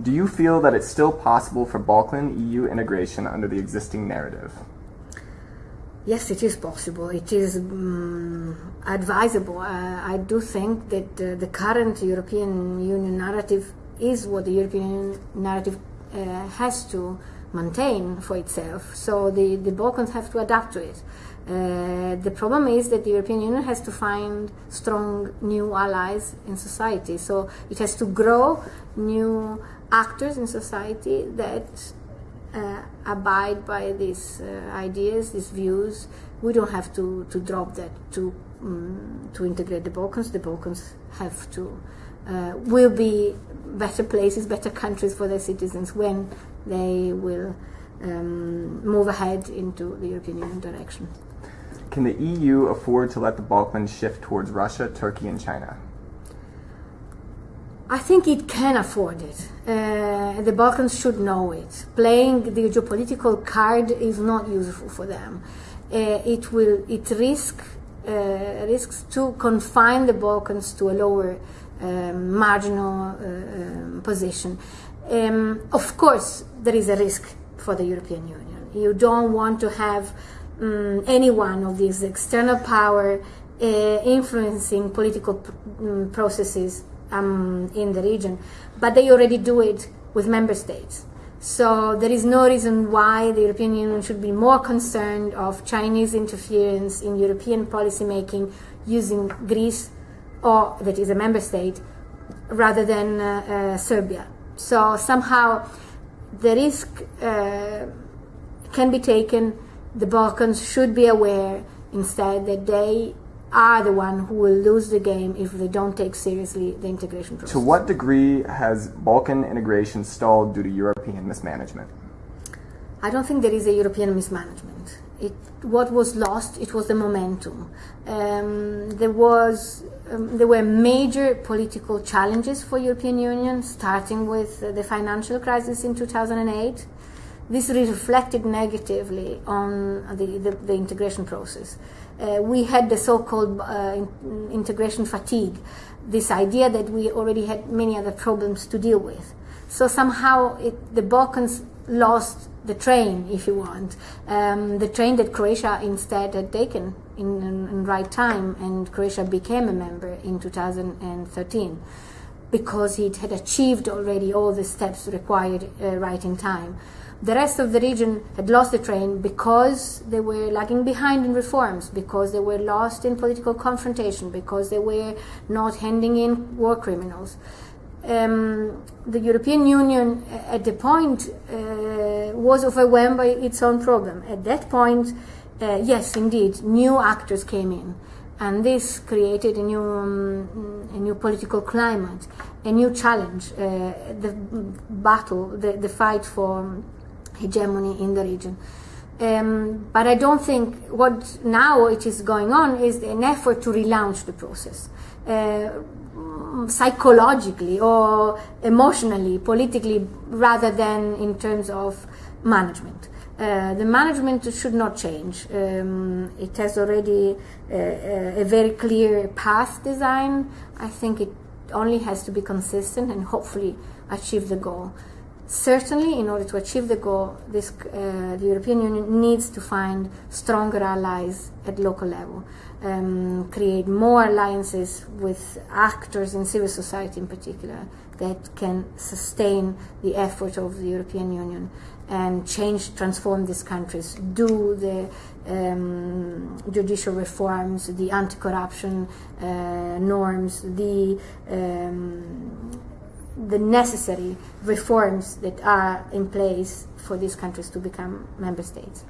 Do you feel that it's still possible for Balkan EU integration under the existing narrative? Yes, it is possible. It is um, advisable. Uh, I do think that uh, the current European Union narrative is what the European narrative uh, has to maintain for itself. So the, the Balkans have to adapt to it. Uh, the problem is that the European Union has to find strong new allies in society. So it has to grow new actors in society that uh, abide by these uh, ideas, these views. We don't have to, to drop that to um, to integrate the Balkans. The Balkans have to uh, will be better places, better countries for their citizens when they will um, move ahead into the European Union direction. Can the EU afford to let the Balkans shift towards Russia, Turkey, and China? I think it can afford it. Uh, the Balkans should know it. Playing the geopolitical card is not useful for them. Uh, it will. It risk uh, risks to confine the Balkans to a lower um, marginal uh, um, position. Um, of course, there is a risk for the European Union. You don't want to have um, any one of these external power uh, influencing political um, processes um, in the region, but they already do it with member states. So there is no reason why the European Union should be more concerned of Chinese interference in European policymaking using Greece, or that is a member state, rather than uh, uh, Serbia. So somehow the risk uh, can be taken. The Balkans should be aware instead that they are the one who will lose the game if they don't take seriously the integration process. To what degree has Balkan integration stalled due to European mismanagement? I don't think there is a European mismanagement. It, what was lost, it was the momentum. Um, there was, um, there were major political challenges for European Union, starting with the financial crisis in 2008. This reflected negatively on the, the, the integration process uh, we had the so-called uh, integration fatigue, this idea that we already had many other problems to deal with. So somehow it, the Balkans lost the train, if you want, um, the train that Croatia instead had taken in, in, in right time, and Croatia became a member in 2013 because it had achieved already all the steps required uh, right in time. The rest of the region had lost the train because they were lagging behind in reforms, because they were lost in political confrontation, because they were not handing in war criminals. Um, the European Union uh, at the point uh, was overwhelmed by its own problem. At that point, uh, yes, indeed, new actors came in, and this created a new, um, a new political climate, a new challenge, uh, the battle, the, the fight for hegemony in the region. Um, but I don't think what now it is going on is an effort to relaunch the process. Uh, psychologically or emotionally, politically, rather than in terms of management. Uh, the management should not change. Um, it has already uh, uh a very clear path design. I think it only has to be consistent and hopefully achieve the goal. Certainly, in order to achieve the goal, this, uh, the European Union needs to find stronger allies at local level, um, create more alliances with actors in civil society in particular that can sustain the effort of the European Union and change, transform these countries, do the um, judicial reforms, the anti-corruption uh, norms, the um, the necessary reforms that are in place for these countries to become member states.